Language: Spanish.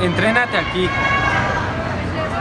entrénate aquí.